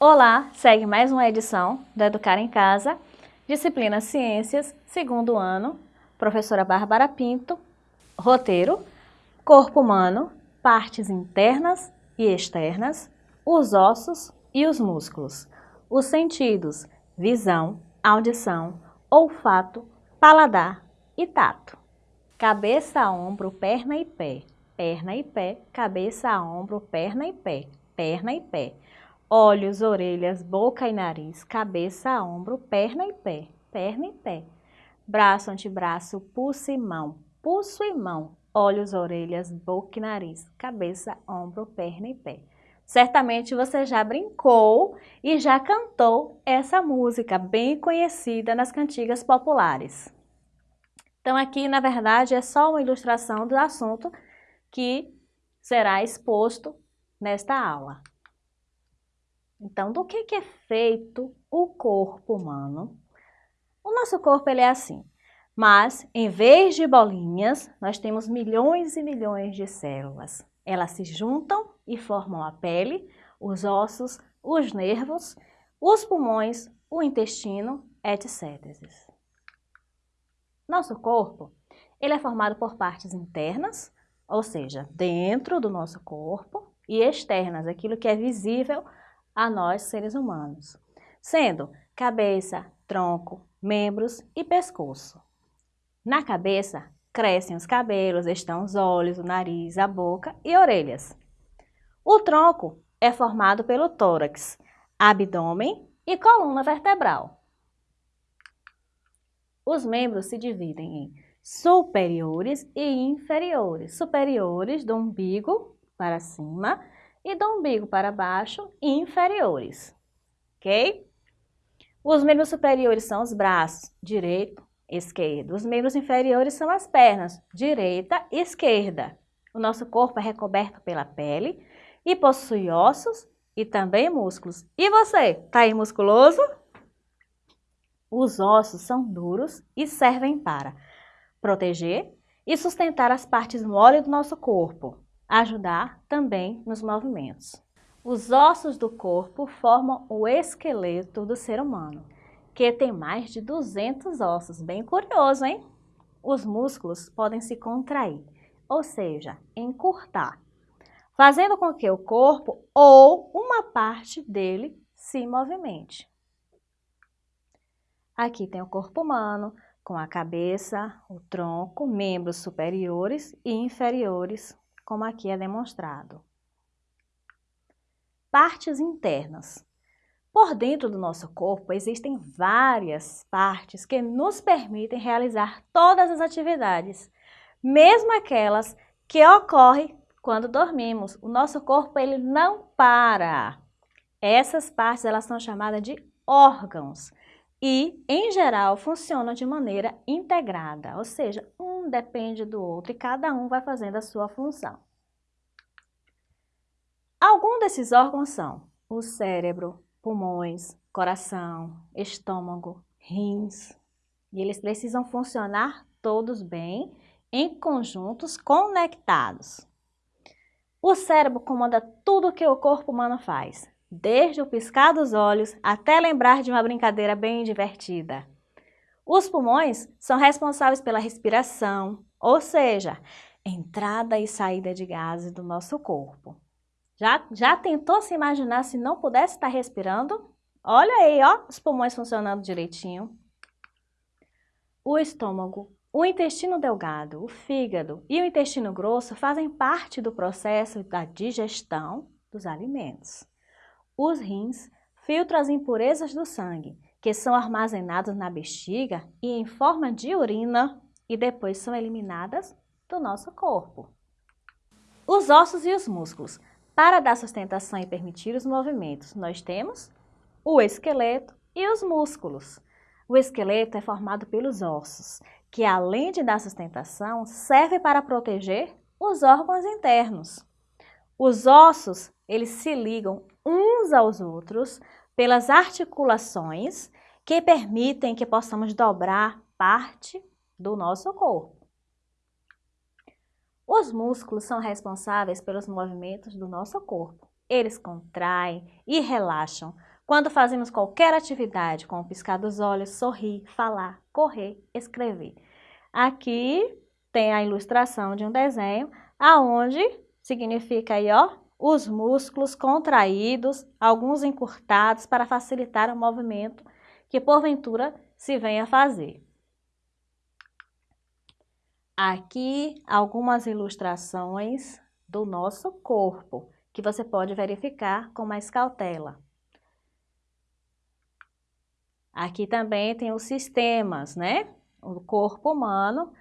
Olá, segue mais uma edição do Educar em Casa, disciplina Ciências, segundo ano, professora Bárbara Pinto, roteiro, corpo humano, partes internas e externas, os ossos e os músculos, os sentidos, visão, audição, olfato, paladar e tato. Cabeça, ombro, perna e pé, perna e pé, cabeça, ombro, perna e pé, perna e pé. Olhos, orelhas, boca e nariz, cabeça, ombro, perna e pé, perna e pé. Braço, antebraço, pulso e mão, pulso e mão. Olhos, orelhas, boca e nariz, cabeça, ombro, perna e pé. Certamente você já brincou e já cantou essa música bem conhecida nas cantigas populares. Então aqui, na verdade, é só uma ilustração do assunto que será exposto nesta aula. Então, do que, que é feito o corpo humano? O nosso corpo ele é assim, mas em vez de bolinhas, nós temos milhões e milhões de células. Elas se juntam e formam a pele, os ossos, os nervos, os pulmões, o intestino, etc. Nosso corpo, ele é formado por partes internas, ou seja, dentro do nosso corpo, e externas, aquilo que é visível a nós, seres humanos, sendo cabeça, tronco, membros e pescoço. Na cabeça, crescem os cabelos, estão os olhos, o nariz, a boca e orelhas. O tronco é formado pelo tórax, abdômen e coluna vertebral. Os membros se dividem em superiores e inferiores. Superiores do umbigo para cima e do umbigo para baixo, inferiores. Ok? Os membros superiores são os braços, direito, esquerdo. Os membros inferiores são as pernas, direita e esquerda. O nosso corpo é recoberto pela pele e possui ossos e também músculos. E você, tá aí musculoso? Os ossos são duros e servem para proteger e sustentar as partes moles do nosso corpo, ajudar também nos movimentos. Os ossos do corpo formam o esqueleto do ser humano, que tem mais de 200 ossos. Bem curioso, hein? Os músculos podem se contrair, ou seja, encurtar, fazendo com que o corpo ou uma parte dele se movimente. Aqui tem o corpo humano, com a cabeça, o tronco, membros superiores e inferiores, como aqui é demonstrado. Partes internas. Por dentro do nosso corpo existem várias partes que nos permitem realizar todas as atividades, mesmo aquelas que ocorrem quando dormimos. O nosso corpo ele não para. Essas partes elas são chamadas de órgãos e, em geral, funcionam de maneira integrada, ou seja, um depende do outro e cada um vai fazendo a sua função. Alguns desses órgãos são o cérebro, pulmões, coração, estômago, rins, e eles precisam funcionar todos bem, em conjuntos conectados. O cérebro comanda tudo que o corpo humano faz, desde o piscar dos olhos até lembrar de uma brincadeira bem divertida. Os pulmões são responsáveis pela respiração, ou seja, entrada e saída de gases do nosso corpo. Já, já tentou se imaginar se não pudesse estar respirando? Olha aí, ó, os pulmões funcionando direitinho. O estômago, o intestino delgado, o fígado e o intestino grosso fazem parte do processo da digestão dos alimentos. Os rins filtram as impurezas do sangue, que são armazenadas na bexiga e em forma de urina e depois são eliminadas do nosso corpo. Os ossos e os músculos. Para dar sustentação e permitir os movimentos, nós temos o esqueleto e os músculos. O esqueleto é formado pelos ossos, que além de dar sustentação, serve para proteger os órgãos internos. Os ossos, eles se ligam uns aos outros pelas articulações que permitem que possamos dobrar parte do nosso corpo. Os músculos são responsáveis pelos movimentos do nosso corpo. Eles contraem e relaxam, Quando fazemos qualquer atividade, como piscar dos olhos, sorrir, falar, correr, escrever. Aqui tem a ilustração de um desenho, aonde significa aí, ó, os músculos contraídos, alguns encurtados para facilitar o movimento que porventura se venha a fazer. Aqui algumas ilustrações do nosso corpo, que você pode verificar com mais cautela. Aqui também tem os sistemas, né? O corpo humano,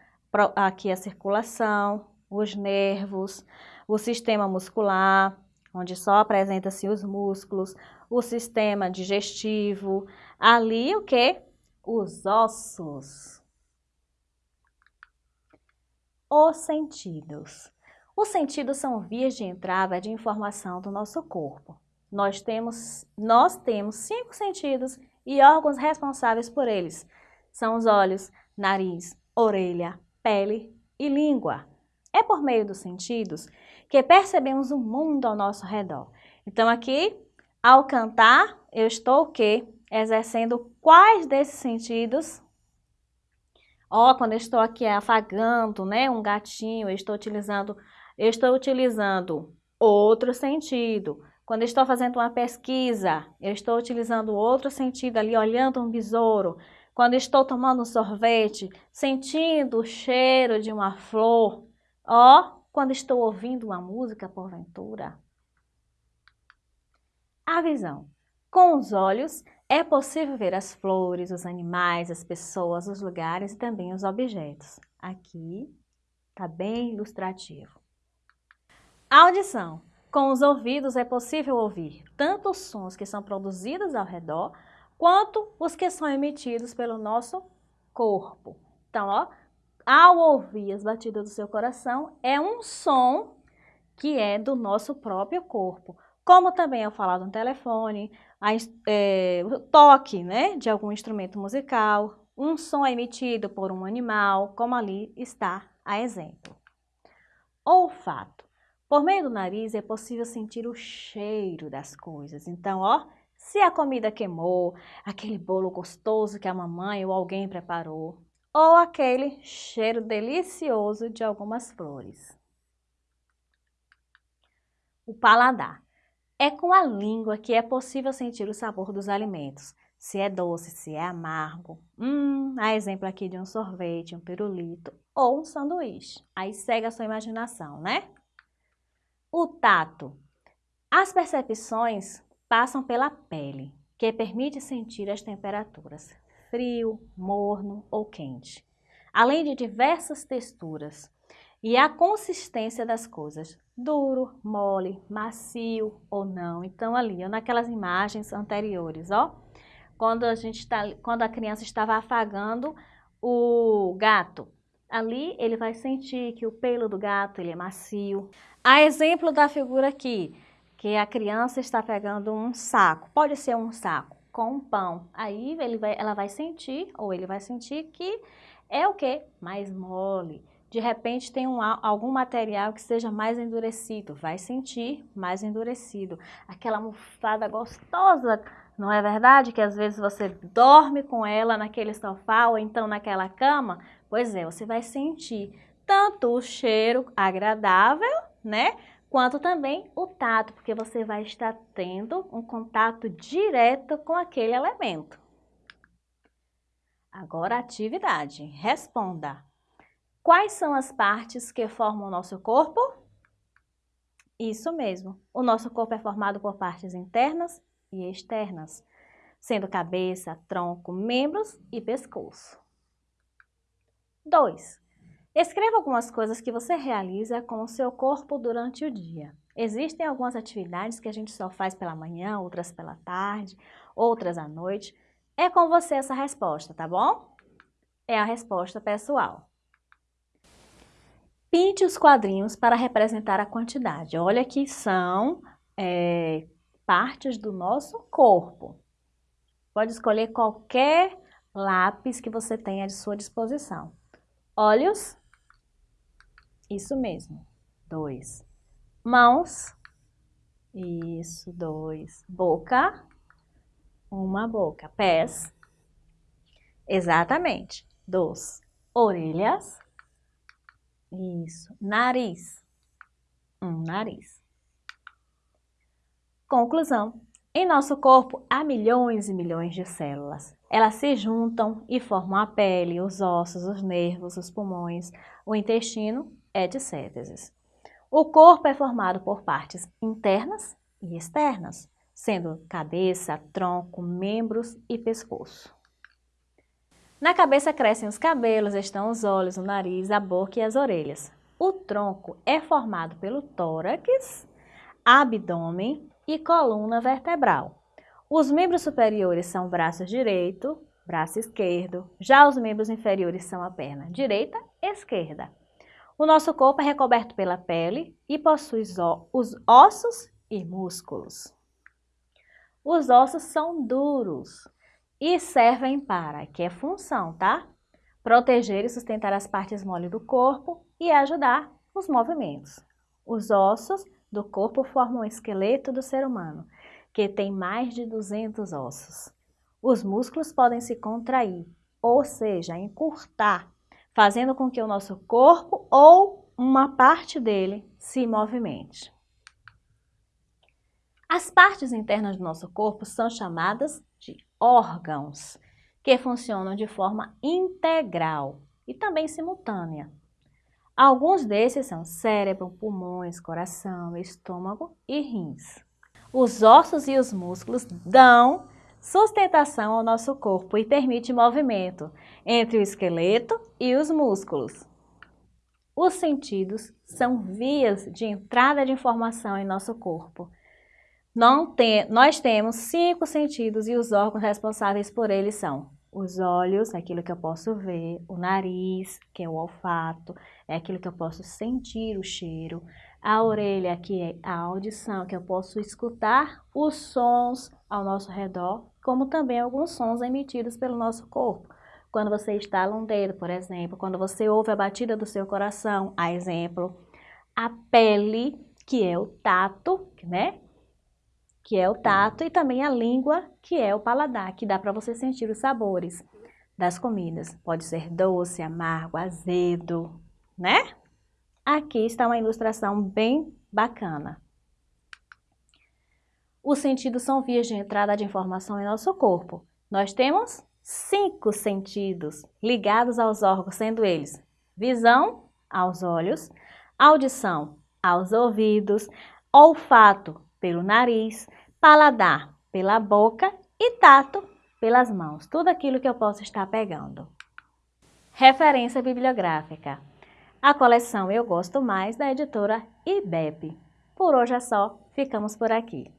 aqui a circulação, os nervos, o sistema muscular, onde só apresenta-se os músculos, o sistema digestivo, ali o que? Os ossos. Os sentidos. Os sentidos são vias de entrada de informação do nosso corpo. Nós temos, nós temos cinco sentidos e órgãos responsáveis por eles. São os olhos, nariz, orelha, pele e língua. É por meio dos sentidos que percebemos o mundo ao nosso redor. Então aqui, ao cantar, eu estou o quê? Exercendo quais desses sentidos Ó, quando eu estou aqui afagando, né, um gatinho, eu estou utilizando eu estou utilizando outro sentido. Quando estou fazendo uma pesquisa, eu estou utilizando outro sentido ali, olhando um besouro. Quando estou tomando um sorvete, sentindo o cheiro de uma flor. Ó, quando estou ouvindo uma música, porventura. A visão. Com os olhos, é possível ver as flores, os animais, as pessoas, os lugares e também os objetos. Aqui está bem ilustrativo. Audição. Com os ouvidos é possível ouvir tanto os sons que são produzidos ao redor, quanto os que são emitidos pelo nosso corpo. Então, ó, ao ouvir as batidas do seu coração, é um som que é do nosso próprio corpo. Como também ao falar no telefone, a, é, o toque né, de algum instrumento musical, um som emitido por um animal, como ali está a exemplo. Olfato. Por meio do nariz é possível sentir o cheiro das coisas. Então, ó, se a comida queimou, aquele bolo gostoso que a mamãe ou alguém preparou, ou aquele cheiro delicioso de algumas flores. O paladar. É com a língua que é possível sentir o sabor dos alimentos. Se é doce, se é amargo. Hum, há exemplo aqui de um sorvete, um pirulito ou um sanduíche. Aí segue a sua imaginação, né? O tato. As percepções passam pela pele, que permite sentir as temperaturas frio, morno ou quente, além de diversas texturas e a consistência das coisas, duro, mole, macio ou não. Então ali, naquelas imagens anteriores, ó, quando a gente tá, quando a criança estava afagando o gato, ali ele vai sentir que o pelo do gato ele é macio. A exemplo da figura aqui, que a criança está pegando um saco, pode ser um saco com pão. Aí ele vai, ela vai sentir, ou ele vai sentir que é o que? Mais mole. De repente tem um, algum material que seja mais endurecido, vai sentir mais endurecido. Aquela almofada gostosa, não é verdade? Que às vezes você dorme com ela naquele sofá ou então naquela cama, Pois é, você vai sentir tanto o cheiro agradável, né? Quanto também o tato, porque você vai estar tendo um contato direto com aquele elemento. Agora a atividade. Responda. Quais são as partes que formam o nosso corpo? Isso mesmo. O nosso corpo é formado por partes internas e externas, sendo cabeça, tronco, membros e pescoço. 2. Escreva algumas coisas que você realiza com o seu corpo durante o dia. Existem algumas atividades que a gente só faz pela manhã, outras pela tarde, outras à noite. É com você essa resposta, tá bom? É a resposta pessoal. Pinte os quadrinhos para representar a quantidade. Olha que são é, partes do nosso corpo. Pode escolher qualquer lápis que você tenha à sua disposição. Olhos, isso mesmo, dois. Mãos, isso, dois. Boca, uma boca. Pés, exatamente. Dos, orelhas, isso. Nariz, um nariz. Conclusão. Em nosso corpo há milhões e milhões de células. Elas se juntam e formam a pele, os ossos, os nervos, os pulmões, o intestino, etc. O corpo é formado por partes internas e externas, sendo cabeça, tronco, membros e pescoço. Na cabeça crescem os cabelos, estão os olhos, o nariz, a boca e as orelhas. O tronco é formado pelo tórax, abdômen e coluna vertebral. Os membros superiores são braço direito, braço esquerdo, já os membros inferiores são a perna direita e esquerda. O nosso corpo é recoberto pela pele e possui os ossos e músculos. Os ossos são duros e servem para, que é função, tá? Proteger e sustentar as partes mole do corpo e ajudar os movimentos. Os ossos do corpo formam o esqueleto do ser humano, que tem mais de 200 ossos. Os músculos podem se contrair, ou seja, encurtar, fazendo com que o nosso corpo ou uma parte dele se movimente. As partes internas do nosso corpo são chamadas de órgãos, que funcionam de forma integral e também simultânea. Alguns desses são cérebro, pulmões, coração, estômago e rins. Os ossos e os músculos dão sustentação ao nosso corpo e permite movimento entre o esqueleto e os músculos. Os sentidos são vias de entrada de informação em nosso corpo. Tem, nós temos cinco sentidos e os órgãos responsáveis por eles são os olhos, aquilo que eu posso ver, o nariz, que é o olfato, é aquilo que eu posso sentir o cheiro, a orelha, que é a audição, que eu posso escutar os sons ao nosso redor, como também alguns sons emitidos pelo nosso corpo. Quando você estala um dedo, por exemplo, quando você ouve a batida do seu coração, a exemplo, a pele, que é o tato, né? Que é o tato, e também a língua, que é o paladar, que dá para você sentir os sabores das comidas. Pode ser doce, amargo, azedo, né? Aqui está uma ilustração bem bacana. Os sentidos são vias de entrada de informação em nosso corpo. Nós temos cinco sentidos ligados aos órgãos, sendo eles visão, aos olhos, audição, aos ouvidos, olfato, pelo nariz, paladar, pela boca e tato, pelas mãos. Tudo aquilo que eu posso estar pegando. Referência bibliográfica. A coleção Eu Gosto Mais, da editora IBEP. Por hoje é só, ficamos por aqui.